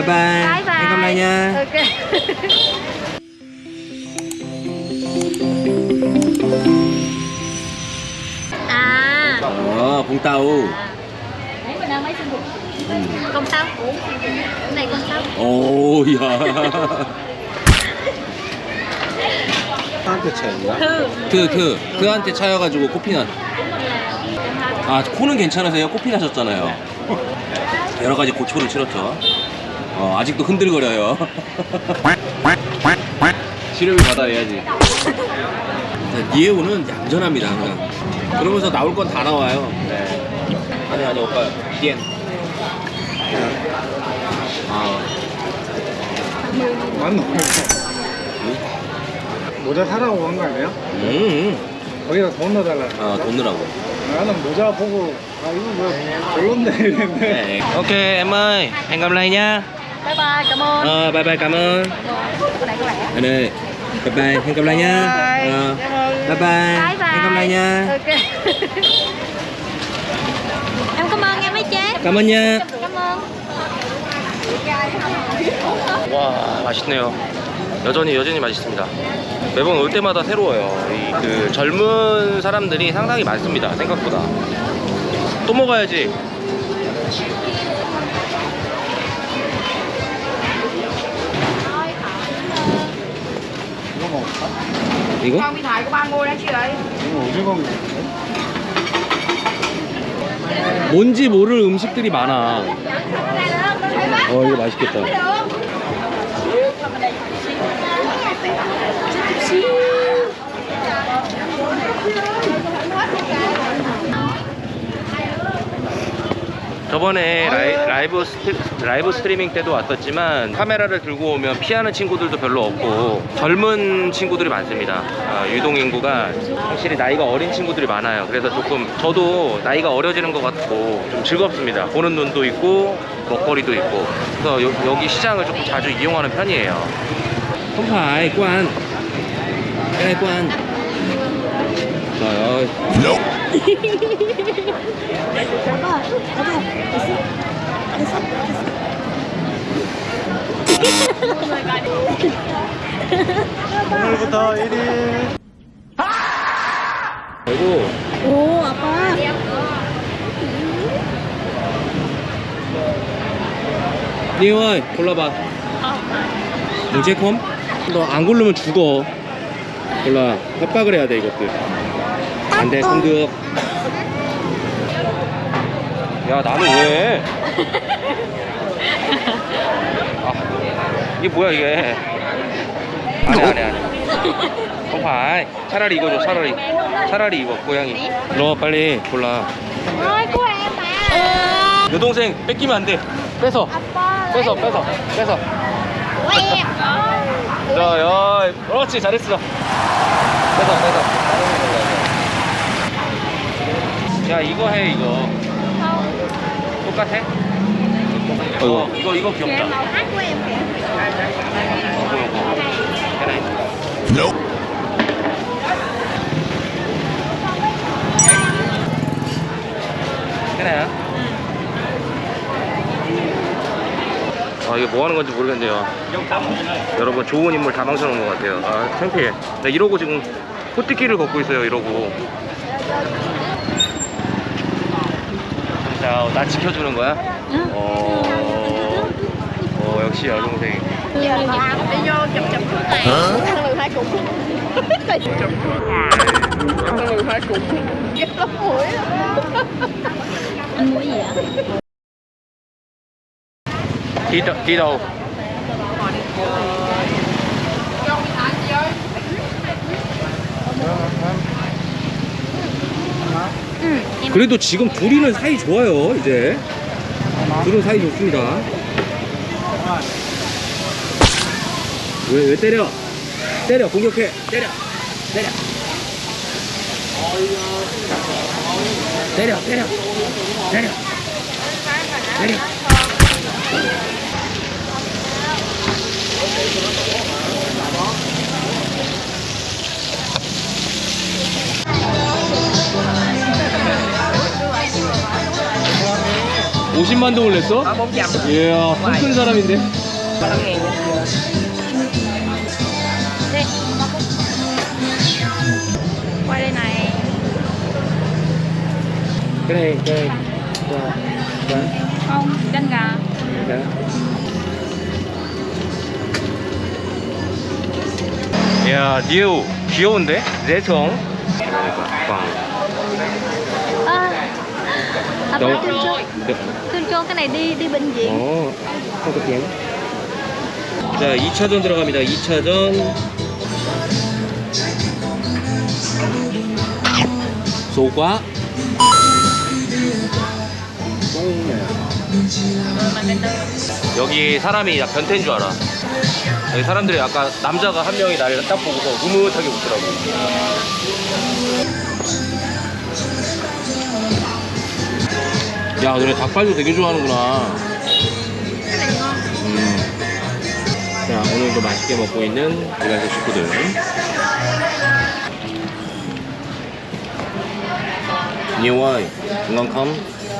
bye bye bye bye hẹn gặp lại nha ok à ờ Vũng Tàu Đấy mình đang mấy sinh dục Công tao Cái này công tao 오 야. 한테 차이야? Thư 트, 트. 트한테 차여가지고 코피난. 아, 코는 괜찮으세요? 코피 나셨잖아요. 여러 가지 고초를 치렀죠. 어, 아직도 흔들거려요. 치료비 받아야지. 니에오는 얌전합니다, 항상. 그러면서 나올 건 다 나와요. 네. 아니, 아니, 오빠. 디엔. 아, 맞노? 모자 사라고 한 거 아니에요? 음, 거기다 돈 넣어달라. 아, 돈 넣으라고. 나는 모자 보고 아 이거 뭐 별론데 이랬는데. 네. Gặp lại nha. Bye bye cảm ơn Ờ, bye bye cảm ơn. Anh ơi, bye bye, hẹn gặp lại nha. Bye. Ờ, bye bye, Bye bye hẹn gặp lại nha. Ok Em cảm ơn em mấy chế cảm ơn nha. Cảm ơn 와, 맛있네요. 여전히 여전히 맛있습니다. 매번 올 때마다 새로워요. 이 그 젊은 사람들이 상당히 많습니다. 생각보다. 또 먹어야지. 이거? 오징어? 뭔지 모를 음식들이 많아. 어, 이거 맛있겠다. 저번에 라이, 브 스트, 라이브 스트리밍 때도 왔었지만 카메라를 들고 오면 피하는 친구들도 별로 없고 젊은 친구들이 많습니다. 아, 유동 인구가 확실히 나이가 어린 친구들이 많아요. 그래서 조금 저도 나이가 어려지는 것 같고 좀 즐겁습니다. 보는 눈도 있고 먹거리도 있고. 그래서 여, 기 시장을 조금 자주 이용하는 편이에요 ơi 오늘부터 1일. 그리고 apa 니오 ơi 골라봐. 무제콤? 너안 고르면 죽어. 골라. 협박을 해야 돼 이것들. 안돼 성득 야 나는 왜? 아, 이게 뭐야 이게? 안해 안해 안해 phải 차라리 이거 줘 차라리. 차라리 이거 고양이. 너 빨리. 골라. em mà 여동생 뺏기면 안 돼. 뺏어. Apa 뺏어 뺏어 뺏어. em 자, 야, 그렇지, 잘했어. 뺏어, 뺏어. 야, 이거 해, 이거. 똑같아? 어, 이거, 이거 Kìa 귀엽다. 이거, 이거. hả? 아 이게 뭐 하는 건지 모르겠네요 여러분 좋은 인물 다 망쳐놓은 것 같아요 아 창피해 나 이러고 지금 호띠길을 걷고 있어요 이러고 자, 나 지켜주는 거야? 어, 어 역시 여동생 đi đâu- đi đâu? Cho 그래도 지금 둘이는 사이 좋아요 이제. 둘은 사이 좋습니다. 왜, 왜 때려? 때려 공격해. 때려. 때려. 때려 때려. 때려. 때려 30만 동을 냈어? Ở 400 이야 큰 사람인데 đây này. cái này cái này Không, chân gà. 야 니오 귀여운데? 내성 꽝 À, à Đâu? thương cho, cái này đi đi bệnh viện. 어, 한국 bien. 자, 2차전 들어갑니다. 2차전. 소과. 여기 사람이 약 변태인 줄 알아. 여기 사람들이 아까 남자가 한 명이 나를 딱 보고서 흐뭇하게 웃더라고. 야, 너네 닭발도 되게 좋아하는구나. 음. 자, 오늘도 맛있게 먹고 있는 우리가 식구들. ngon không?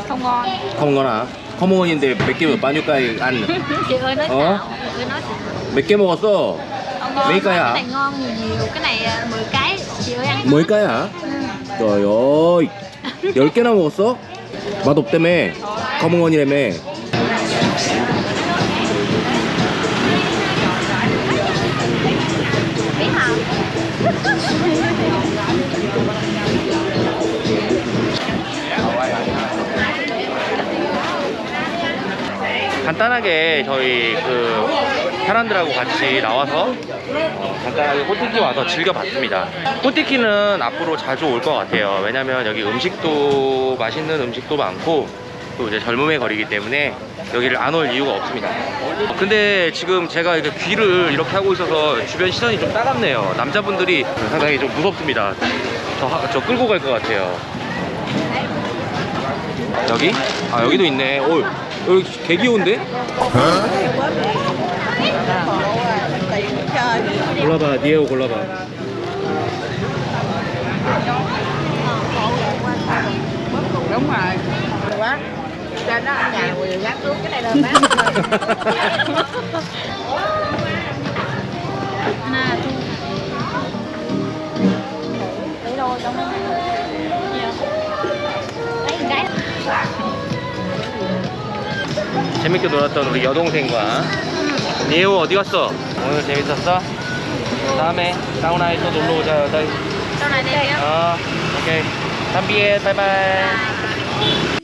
Không ngon. Không ngon hả? Không ngon인데 몇 개. 몇개 먹었어? Không ngon. Mấy cây hả? Ngon nhiều nhiều. Cái này à, 10 cái. Chị ơi ăn. 10개야? Ừ. trời ơi, 10개나 먹었어? 맛없다며. không? 간단하게 저희 그 사람들하고 같이 나와서 어, 간단하게 호티키 와서 즐겨봤습니다. 호티키는 앞으로 자주 올 것 같아요. 왜냐면 여기 음식도 맛있는 음식도 많고 또 이제 젊음의 거리기 때문에 여기를 안 올 이유가 없습니다. 근데 지금 제가 이렇게 귀를 이렇게 하고 있어서 주변 시선이 좀 따갑네요. 남자분들이 상당히 좀 무섭습니다. 저, 하- 저 끌고 갈 것 같아요. 여기? 아 여기도 있네. 오 여기 개 귀여운데? 골라봐 니에오 골라봐. Đúng rồi Quá Cho nó ở nhà rồi gác xuống cái này lên bán Hana thu. Lấy đôi trong đó. Lấy một cái. 재밌게 놀았던 우리 여동생과 니에오 어디 갔어? 오늘 재밌었어? 다음에 사우나에 또 놀러 오자 này đây nhá. 어 오케이. 담비에 바이바이.